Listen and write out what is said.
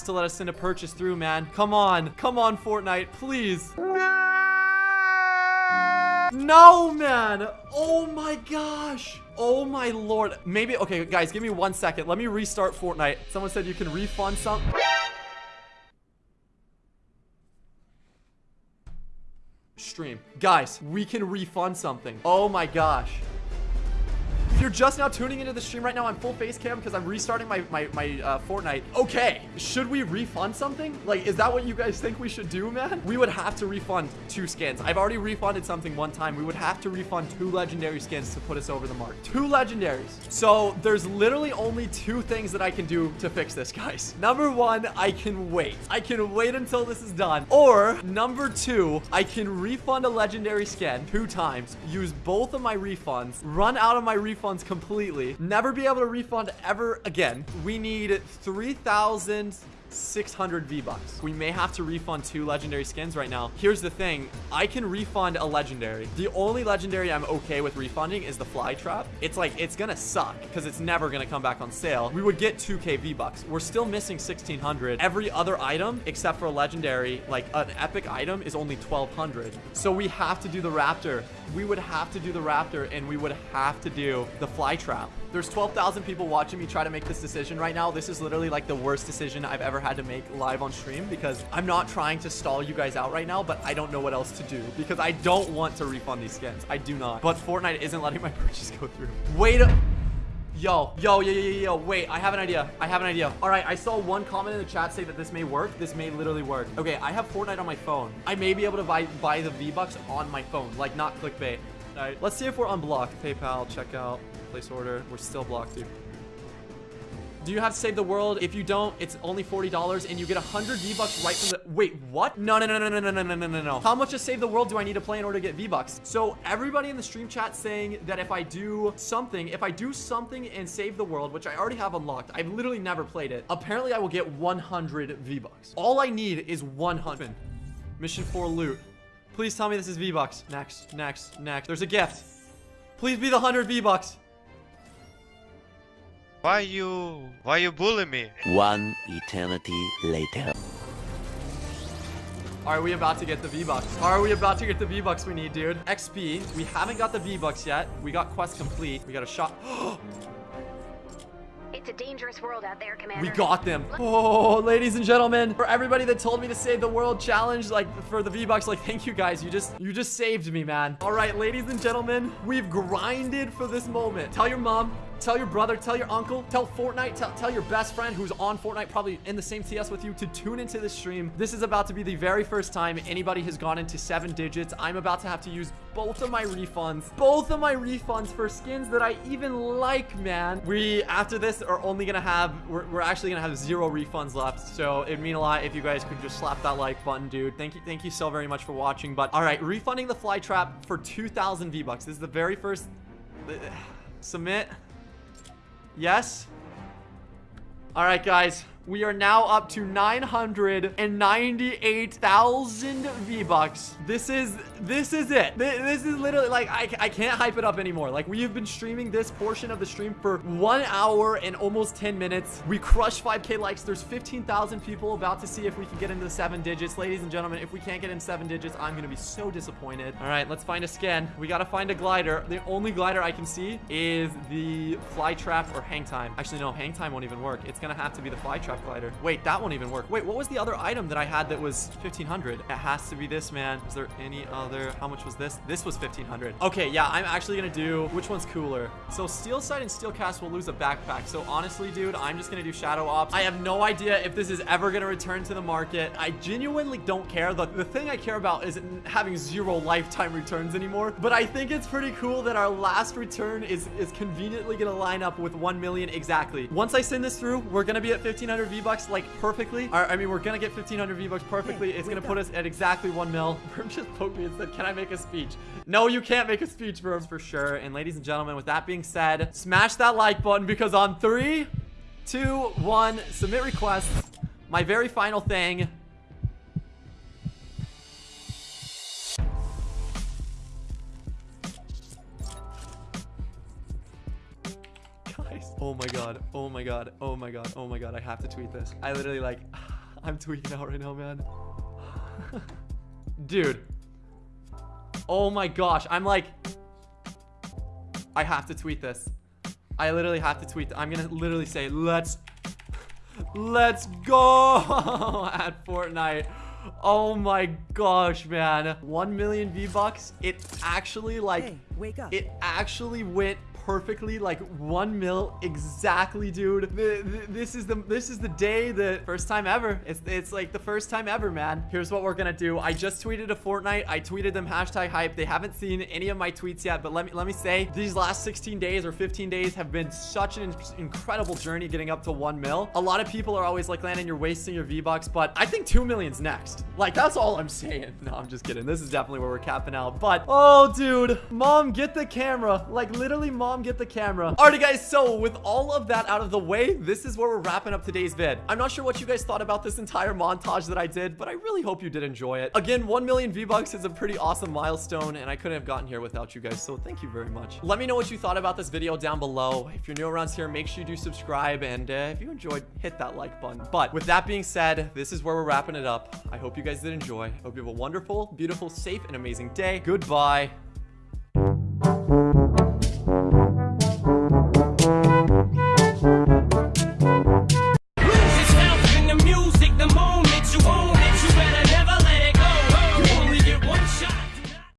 has to let us send a purchase through, man. Come on. Come on, Fortnite. Please. No, man. Oh my gosh. Oh my lord. Maybe, okay, guys, give me one second. Let me restart Fortnite. Someone said you can refund some. Stream. Guys, we can refund something. Oh my gosh. If you're just now tuning into the stream right now, I'm full face cam because I'm restarting my, my, my uh, Fortnite. Okay, should we refund something? Like, is that what you guys think we should do, man? We would have to refund two skins. I've already refunded something one time. We would have to refund two legendary skins to put us over the mark. Two legendaries. So there's literally only two things that I can do to fix this, guys. Number one, I can wait. I can wait until this is done. Or number two, I can refund a legendary skin two times, use both of my refunds, run out of my refunds completely, never be able to refund ever again. We need 3,000 600 V-Bucks. We may have to refund two legendary skins right now. Here's the thing. I can refund a legendary. The only legendary I'm okay with refunding is the fly trap. It's like, it's gonna suck because it's never gonna come back on sale. We would get 2k V-Bucks. We're still missing 1600. Every other item, except for a legendary, like an epic item is only 1200. So we have to do the raptor. We would have to do the raptor and we would have to do the fly trap. There's 12,000 people watching me try to make this decision right now. This is literally like the worst decision I've ever had to make live on stream because I'm not trying to stall you guys out right now, but I don't know what else to do because I don't want to refund these skins. I do not. But Fortnite isn't letting my purchase go through. Wait a... Yo, yo, yo, yo, yo, wait, I have an idea. I have an idea. All right, I saw one comment in the chat say that this may work. This may literally work. Okay, I have Fortnite on my phone. I may be able to buy, buy the V-Bucks on my phone, like not clickbait. All right, let's see if we're unblocked. PayPal, checkout. Place order. We're still blocked, dude. Do you have to save the world? If you don't, it's only $40 and you get 100 V-Bucks right from the... Wait, what? No, no, no, no, no, no, no, no, no, no. How much of Save the World do I need to play in order to get V-Bucks? So everybody in the stream chat saying that if I do something, if I do something and Save the World, which I already have unlocked, I've literally never played it, apparently I will get 100 V-Bucks. All I need is 100. Mission 4 loot. Please tell me this is V-Bucks. Next, next, next. There's a gift. Please be the 100 V-Bucks. Why you... Why you bully me? One eternity later. Are we about to get the V-Bucks? Are we about to get the V-Bucks we need, dude? XP. We haven't got the V-Bucks yet. We got quest complete. We got a shot. It's a dangerous world out there, Commander. We got them. Oh, ladies and gentlemen, for everybody that told me to save the world challenge, like for the V-Bucks, like thank you guys. You just, you just saved me, man. All right, ladies and gentlemen, we've grinded for this moment. Tell your mom, Tell your brother, tell your uncle, tell Fortnite, tell, tell your best friend who's on Fortnite, probably in the same TS with you, to tune into this stream. This is about to be the very first time anybody has gone into seven digits. I'm about to have to use both of my refunds, both of my refunds for skins that I even like, man. We, after this, are only gonna have, we're, we're actually gonna have zero refunds left. So it'd mean a lot if you guys could just slap that like button, dude. Thank you, thank you so very much for watching. But all right, refunding the fly trap for 2,000 V-Bucks. This is the very first, submit. Yes? Alright, guys. We are now up to 998,000 V-Bucks. This is, this is it. This is literally, like, I, I can't hype it up anymore. Like, we have been streaming this portion of the stream for one hour and almost 10 minutes. We crushed 5K likes. There's 15,000 people about to see if we can get into the seven digits. Ladies and gentlemen, if we can't get in seven digits, I'm going to be so disappointed. All right, let's find a skin. We got to find a glider. The only glider I can see is the fly trap or hang time. Actually, no, hang time won't even work. It's going to have to be the fly trap glider. Wait, that won't even work. Wait, what was the other item that I had that was 1500? It has to be this, man. Is there any other? How much was this? This was 1500. Okay, yeah, I'm actually gonna do, which one's cooler? So Steel Sight and Steel Cast will lose a backpack. So honestly, dude, I'm just gonna do Shadow Ops. I have no idea if this is ever gonna return to the market. I genuinely don't care. The, the thing I care about is having zero lifetime returns anymore. But I think it's pretty cool that our last return is, is conveniently gonna line up with 1 million exactly. Once I send this through, we're gonna be at 1500 V-Bucks like perfectly. I mean, we're gonna get 1500 V-Bucks perfectly. It's gonna put us at exactly 1 mil. Verb just poked me and said, can I make a speech? No, you can't make a speech, Verb, for sure. And ladies and gentlemen, with that being said, smash that like button because on three, two, one, submit requests. My very final thing. Guys, oh my god, oh my god, oh my god, oh my god, I have to tweet this. I literally like... I'm tweaking out right now, man. Dude. Oh my gosh. I'm like... I have to tweet this. I literally have to tweet. I'm gonna literally say, let's... Let's go at Fortnite. Oh my gosh, man. 1 million V-Bucks. It actually, like... Hey, wake up. It actually went perfectly like one mil exactly dude. The, the, this is the this is the day the first time ever. It's it's like the first time ever man. Here's what we're gonna do. I just tweeted a fortnite. I tweeted them hashtag hype. They haven't seen any of my tweets yet but let me let me say these last 16 days or 15 days have been such an incredible journey getting up to one mil. A lot of people are always like landon you're wasting your v-bucks but i think two million's next. Like that's all i'm saying. No i'm just kidding. This is definitely where we're capping out. But oh dude mom get the camera. Like literally mom get the camera. Alrighty guys, so with all of that out of the way, this is where we're wrapping up today's vid. I'm not sure what you guys thought about this entire montage that I did, but I really hope you did enjoy it. Again, 1 million V-Bucks is a pretty awesome milestone, and I couldn't have gotten here without you guys, so thank you very much. Let me know what you thought about this video down below. If you're new around here, make sure you do subscribe, and uh, if you enjoyed, hit that like button. But with that being said, this is where we're wrapping it up. I hope you guys did enjoy. I hope you have a wonderful, beautiful, safe, and amazing day. Goodbye.